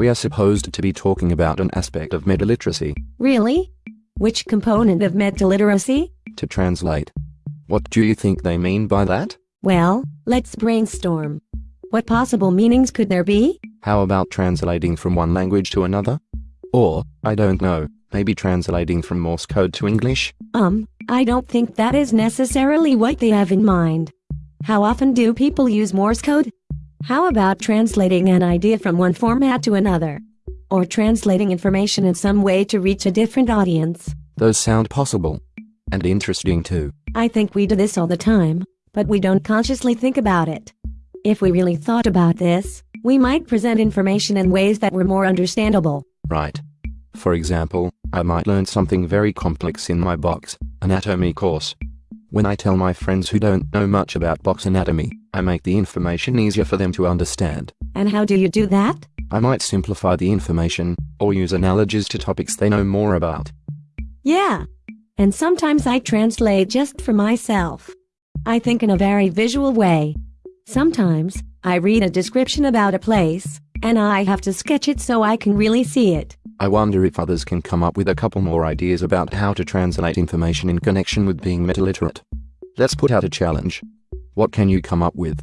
We are supposed to be talking about an aspect of meta-literacy. Really? Which component of meta-literacy? To translate. What do you think they mean by that? Well, let's brainstorm. What possible meanings could there be? How about translating from one language to another? Or, I don't know, maybe translating from Morse code to English? Um, I don't think that is necessarily what they have in mind. How often do people use Morse code? How about translating an idea from one format to another? Or translating information in some way to reach a different audience? Those sound possible. And interesting too. I think we do this all the time, but we don't consciously think about it. If we really thought about this, we might present information in ways that were more understandable. Right. For example, I might learn something very complex in my box anatomy course. When I tell my friends who don't know much about box anatomy, I make the information easier for them to understand. And how do you do that? I might simplify the information, or use analogies to topics they know more about. Yeah. And sometimes I translate just for myself. I think in a very visual way. Sometimes, I read a description about a place, and I have to sketch it so I can really see it. I wonder if others can come up with a couple more ideas about how to translate information in connection with being meta-literate. Let's put out a challenge. What can you come up with?